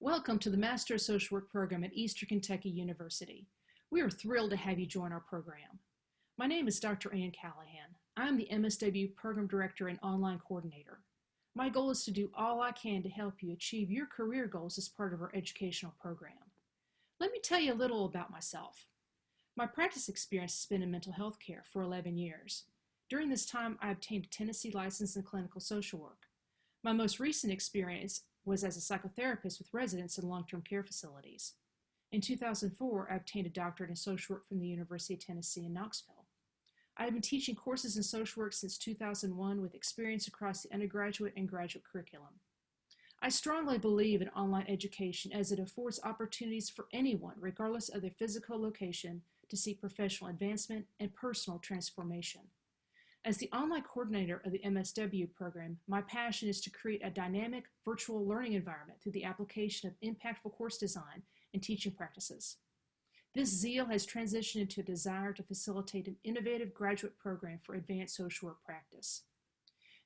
Welcome to the Master of Social Work program at Eastern Kentucky University. We are thrilled to have you join our program. My name is Dr. Ann Callahan. I'm the MSW Program Director and Online Coordinator. My goal is to do all I can to help you achieve your career goals as part of our educational program. Let me tell you a little about myself. My practice experience has been in mental health care for 11 years. During this time, I obtained a Tennessee license in clinical social work. My most recent experience was as a psychotherapist with residents in long-term care facilities. In 2004, I obtained a doctorate in social work from the University of Tennessee in Knoxville. I have been teaching courses in social work since 2001 with experience across the undergraduate and graduate curriculum. I strongly believe in online education as it affords opportunities for anyone, regardless of their physical location, to seek professional advancement and personal transformation. As the online coordinator of the MSW program, my passion is to create a dynamic virtual learning environment through the application of impactful course design and teaching practices. This zeal has transitioned into a desire to facilitate an innovative graduate program for advanced social work practice.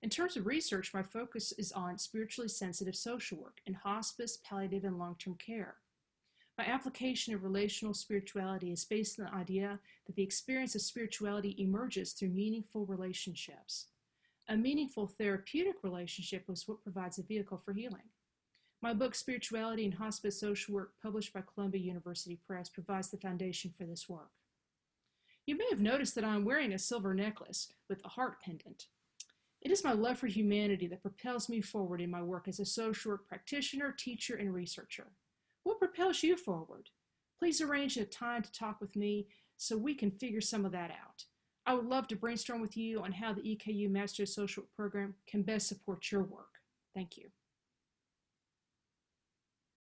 In terms of research, my focus is on spiritually sensitive social work in hospice, palliative, and long-term care. My application of relational spirituality is based on the idea that the experience of spirituality emerges through meaningful relationships. A meaningful therapeutic relationship is what provides a vehicle for healing. My book, Spirituality and Hospice Social Work, published by Columbia University Press, provides the foundation for this work. You may have noticed that I'm wearing a silver necklace with a heart pendant. It is my love for humanity that propels me forward in my work as a social work practitioner, teacher, and researcher. What propels you forward? Please arrange a time to talk with me so we can figure some of that out. I would love to brainstorm with you on how the EKU Master Social Program can best support your work. Thank you.